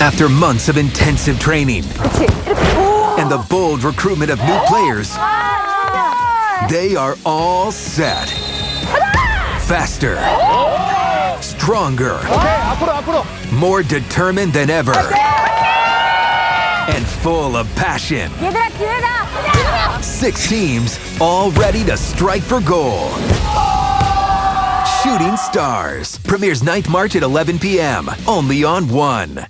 After months of intensive training and the bold recruitment of new players, they are all set. Faster, stronger, more determined than ever, and full of passion. Six teams, all ready to strike for goal. Shooting Stars premieres 9th March at 11 p.m. only on One.